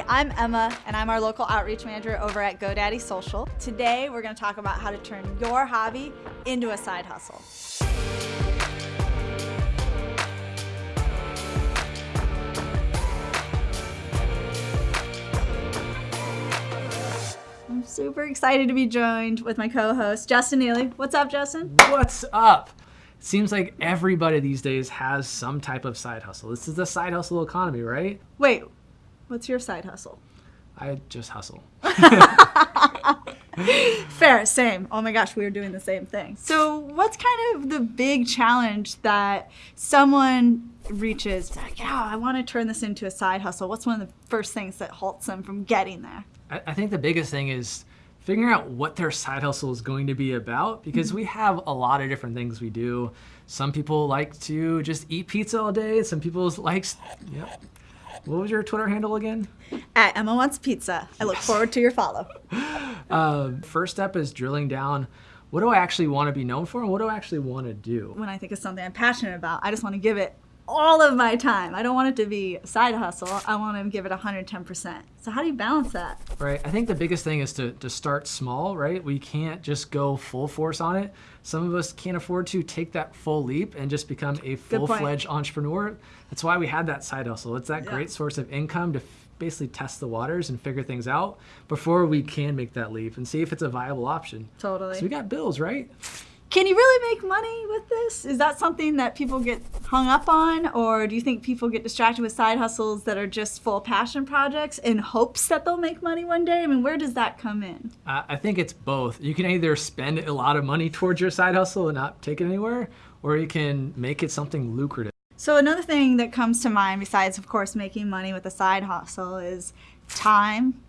Hi, I'm Emma, and I'm our local outreach manager over at GoDaddy Social. Today, we're going to talk about how to turn your hobby into a side hustle. I'm super excited to be joined with my co-host, Justin Neely. What's up, Justin? What's up? Seems like everybody these days has some type of side hustle. This is the side hustle economy, right? Wait, what's your side hustle? I just hustle. Fair, same. Oh my gosh, we were doing the same thing. So, what's kind of the big challenge that someone reaches? Like, yeah, I want to turn this into a side hustle. What's one of the first things that halts them from getting there? I, I think the biggest thing is figuring out what their side hustle is going to be about because mm-hmm. we have a lot of different things we do. Some people like to just eat pizza all day. Some people like, yep. What was your Twitter handle again? At Emma Wants Pizza. I look forward to your follow. Uh, first step is drilling down what do I actually want to be known for and what do I actually want to do? When I think of something I'm passionate about, I just want to give it all of my time. I don't want it to be a side hustle. I want to give it 110%. So how do you balance that? Right. I think the biggest thing is to, to start small, right? We can't just go full force on it. Some of us can't afford to take that full leap and just become a full-fledged entrepreneur. That's why we had that side hustle. It's that yeah. great source of income to basically test the waters and figure things out before we can make that leap and see if it's a viable option. Totally. So we got bills, right? Can you really make money with this? Is that something that people get hung up on? Or do you think people get distracted with side hustles that are just full passion projects in hopes that they'll make money one day? I mean, where does that come in? Uh, I think it's both. You can either spend a lot of money towards your side hustle and not take it anywhere, or you can make it something lucrative. So another thing that comes to mind, besides, of course, making money with a side hustle, is time,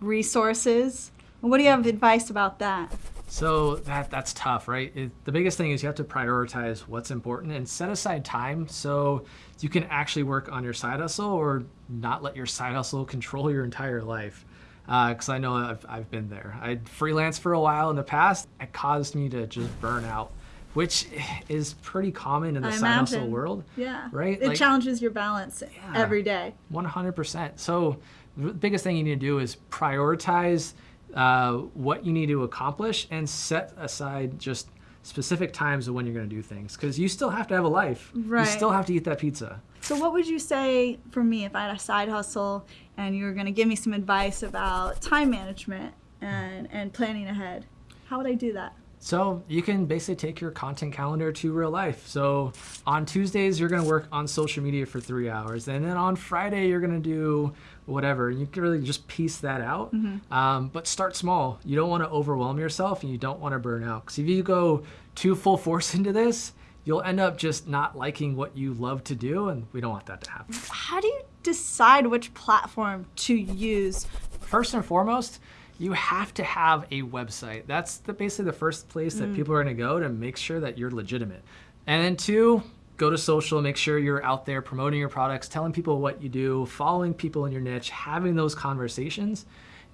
resources. What do you have advice about that? So that that's tough, right? It, the biggest thing is you have to prioritize what's important and set aside time so you can actually work on your side hustle or not let your side hustle control your entire life. Because uh, I know I've, I've been there. I freelanced for a while in the past. It caused me to just burn out, which is pretty common in the I side imagine. hustle world. Yeah. Right? It like, challenges your balance yeah, every day. 100%. So the biggest thing you need to do is prioritize uh, what you need to accomplish and set aside just specific times of when you're going to do things because you still have to have a life. Right. You still have to eat that pizza. So what would you say for me if I had a side hustle and you were going to give me some advice about time management and, and planning ahead? How would I do that? So you can basically take your content calendar to real life. So on Tuesdays, you're gonna work on social media for three hours. And then on Friday, you're gonna do whatever. You can really just piece that out. Mm -hmm. um, but start small. You don't wanna overwhelm yourself and you don't wanna burn out. Because if you go too full force into this, you'll end up just not liking what you love to do. And we don't want that to happen. How do you decide which platform to use? First and foremost, you have to have a website. That's the, basically the first place that mm. people are gonna go to make sure that you're legitimate. And then two, go to social, make sure you're out there promoting your products, telling people what you do, following people in your niche, having those conversations.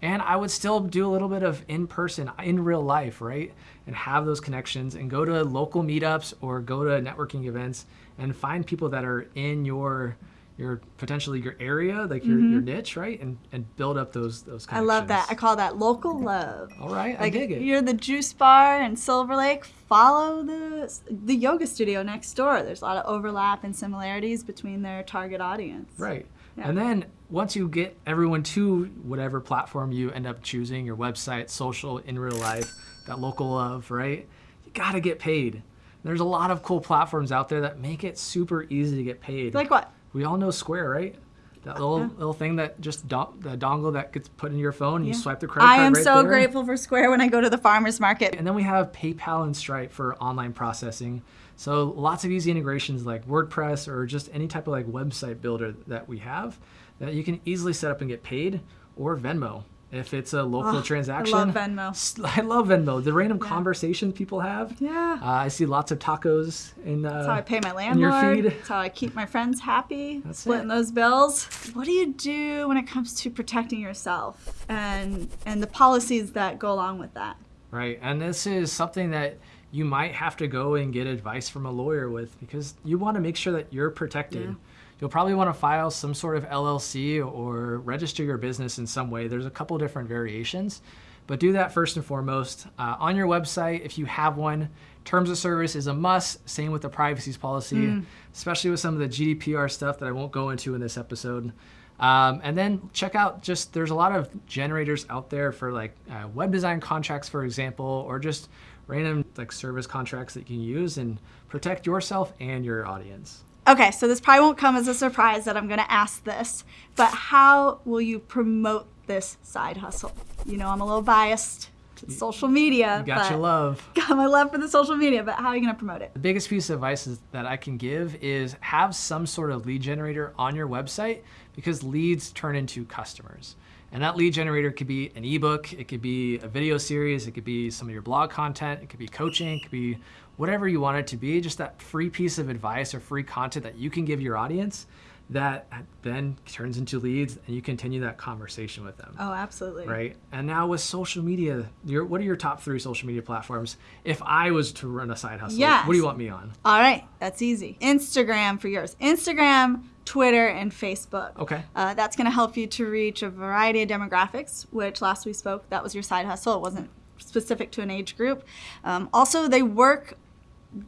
And I would still do a little bit of in-person, in real life, right? And have those connections and go to local meetups or go to networking events and find people that are in your your potentially your area, like your, mm-hmm. your niche, right? And and build up those those I love that. I call that local love. All right, like I dig it. You're the juice bar in Silver Lake. Follow the the yoga studio next door. There's a lot of overlap and similarities between their target audience. Right. Yeah. And then once you get everyone to whatever platform you end up choosing, your website, social, in real life, that local love, right? You got to get paid. There's a lot of cool platforms out there that make it super easy to get paid. Like what? We all know Square, right? That little little thing that just the dongle that gets put in your phone, yeah. you swipe the credit I card. I am right so there. grateful for Square when I go to the farmers market. And then we have PayPal and Stripe for online processing. So lots of easy integrations like WordPress or just any type of like website builder that we have that you can easily set up and get paid or Venmo if it's a local oh, transaction. I love Venmo. I love Venmo. The random yeah. conversations people have. Yeah. Uh, I see lots of tacos in. Uh, That's how I pay my landlord. That's how I keep my friends happy. That's splitting it. those bills. What do you do when it comes to protecting yourself and and the policies that go along with that? Right, and this is something that you might have to go and get advice from a lawyer with because you want to make sure that you're protected. Yeah you'll probably want to file some sort of LLC or register your business in some way. There's a couple different variations, but do that first and foremost. Uh, on your website, if you have one, terms of service is a must. Same with the privacy policy, mm. especially with some of the GDPR stuff that I won't go into in this episode. Um, and then check out just there's a lot of generators out there for like uh, web design contracts, for example, or just random like service contracts that you can use and protect yourself and your audience. Okay, so this probably won't come as a surprise that I'm going to ask this, but how will you promote this side hustle? You know, I'm a little biased to social media. You got your love. Got my love for the social media, but how are you going to promote it? The biggest piece of advice that I can give is have some sort of lead generator on your website because leads turn into customers. And that lead generator could be an ebook, it could be a video series, it could be some of your blog content, it could be coaching, it could be whatever you want it to be, just that free piece of advice or free content that you can give your audience that then turns into leads and you continue that conversation with them. Oh, absolutely. Right. And now with social media, your, what are your top three social media platforms? If I was to run a side hustle, yes. what do you want me on? All right, that's easy. Instagram for yours. Instagram, Twitter, and Facebook. Okay. Uh, that's going to help you to reach a variety of demographics, which last we spoke, that was your side hustle. It wasn't specific to an age group. Um, also, they work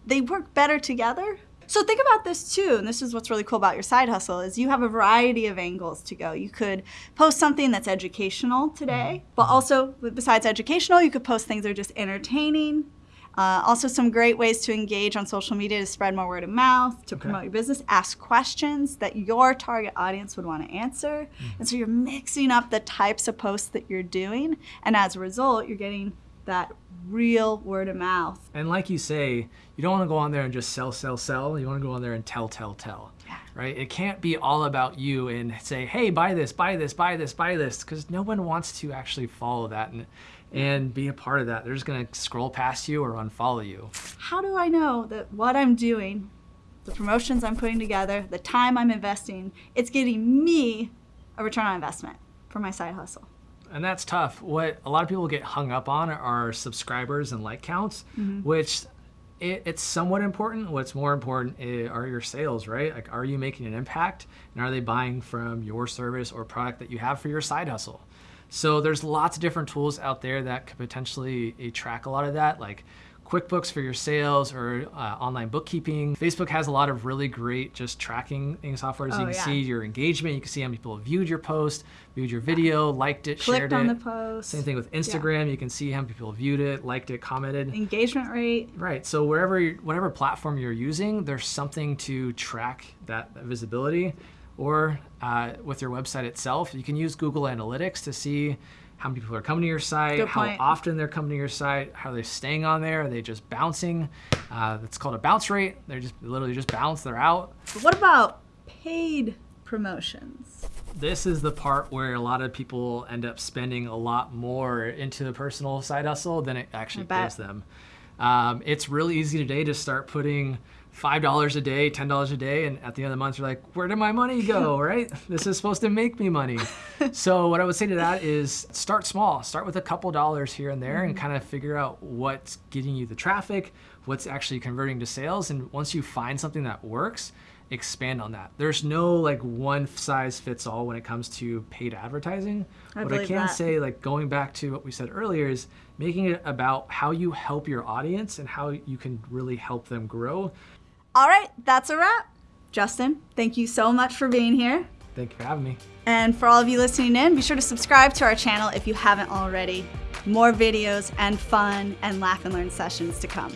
they work better together so think about this too, and this is what's really cool about your side hustle is you have a variety of angles to go. You could post something that's educational today, mm-hmm. but also besides educational, you could post things that are just entertaining. Uh, also, some great ways to engage on social media to spread more word of mouth, to okay. promote your business, ask questions that your target audience would want to answer. Mm-hmm. And so you're mixing up the types of posts that you're doing. And as a result, you're getting that real word of mouth. And like you say, you don't want to go on there and just sell, sell, sell. You want to go on there and tell, tell, tell. Yeah. Right? It can't be all about you and say, hey, buy this, buy this, buy this, buy this, because no one wants to actually follow that and, and be a part of that. They're just going to scroll past you or unfollow you. How do I know that what I'm doing, the promotions I'm putting together, the time I'm investing, it's getting me a return on investment for my side hustle? and that's tough. What a lot of people get hung up on are subscribers and like counts, mm-hmm. which it, it's somewhat important. What's more important are your sales, right? Like, are you making an impact, and are they buying from your service or product that you have for your side hustle? So there's lots of different tools out there that could potentially eh, track a lot of that, like QuickBooks for your sales or uh, online bookkeeping. Facebook has a lot of really great just tracking software. So oh, you can yeah. see your engagement. You can see how many people have viewed your post, viewed your video, liked it, Clicked shared on it. the post. Same thing with Instagram. Yeah. You can see how many people viewed it, liked it, commented. Engagement rate. Right. So wherever, whatever platform you're using, there's something to track that visibility. Or uh, with your website itself, you can use Google Analytics to see how many people are coming to your site, how often they're coming to your site, how they're staying on there, are they just bouncing? Uh, that's called a bounce rate. They're just literally just bounce, they're out. what about paid promotions? This is the part where a lot of people end up spending a lot more into the personal side hustle than it actually pays them. Um, it's really easy today to start putting $5 a day, $10 a day, and at the end of the month, you're like, where did my money go, right? this is supposed to make me money. so, what I would say to that is start small. Start with a couple dollars here and there mm-hmm. and kind of figure out what's getting you the traffic, what's actually converting to sales. And once you find something that works, expand on that. There's no like one size fits all when it comes to paid advertising. I what I can that. say, like going back to what we said earlier, is making it about how you help your audience and how you can really help them grow all right, that's a wrap. Justin, thank you so much for being here. Thank you for having me. And for all of you listening in, be sure to subscribe to our channel if you haven't already. More videos and fun and laugh and learn sessions to come.